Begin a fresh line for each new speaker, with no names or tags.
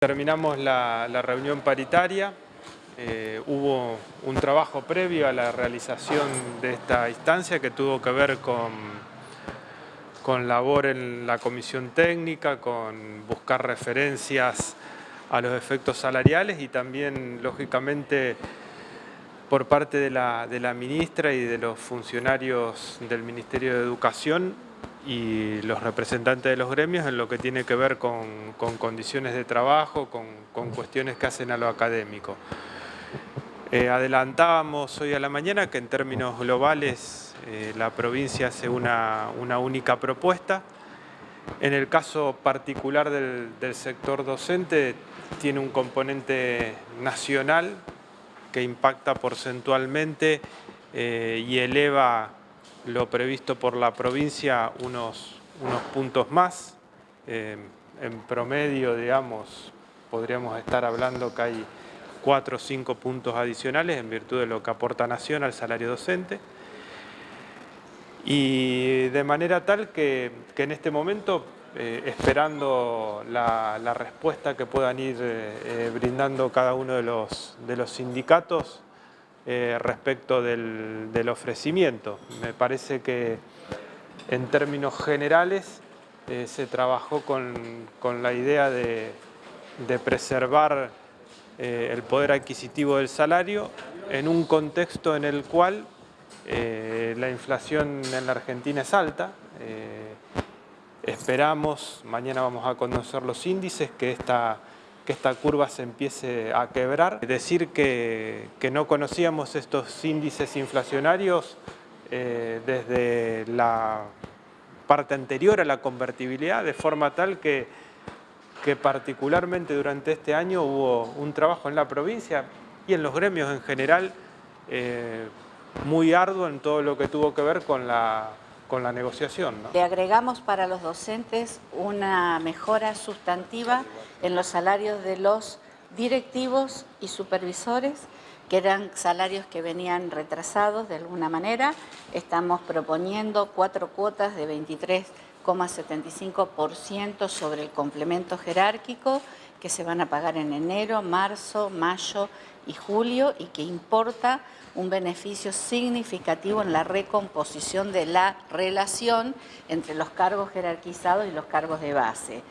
Terminamos la, reunión paritaria, eh, hubo un trabajo previo a la realización de esta instancia que tuvo que ver con, con labor en la comisión técnica, con buscar referencias a los efectos salariales y también, lógicamente, por parte de la, de la ministra y de los funcionarios del Ministerio de Educación, y los representantes de los gremios en lo que tiene que ver con, condiciones de trabajo, con, cuestiones que hacen a lo académico. Eh, adelantábamos hoy a la mañana que en términos globales eh, la provincia hace una, única propuesta. En el caso particular del, sector docente tiene un componente nacional que impacta porcentualmente eh, y eleva lo previsto por la provincia unos, unos puntos más. Eh, en promedio, digamos, podríamos estar hablando que hay cuatro o cinco puntos adicionales en virtud de lo que aporta Nación al salario docente. Y de manera tal que, en este momento, eh, esperando la, respuesta que puedan ir eh, brindando cada uno de los, de los sindicatos, eh, respecto del, ofrecimiento. Me parece que en términos generales eh, se trabajó con, la idea de, preservar eh, el poder adquisitivo del salario en un contexto en el cual la inflación en la Argentina es alta. esperamos, mañana vamos a conocer los índices, que esta que esta curva se empiece a quebrar. Decir que, no conocíamos estos índices inflacionarios eh, desde la parte anterior a la convertibilidad, de forma tal que, que particularmente durante este año hubo un trabajo en la provincia y en los gremios en general eh, muy arduo en todo lo que tuvo que ver con la con la negociación.
Le agregamos para los docentes una mejora sustantiva en los salarios de los directivos y supervisores, que eran salarios que venían retrasados de alguna manera. Estamos proponiendo cuatro cuotas de 23,75% sobre el complemento jerárquico que se van a pagar en enero, marzo, mayo y julio y que importa un beneficio significativo en la recomposición de la relación entre los cargos jerarquizados y los cargos de base.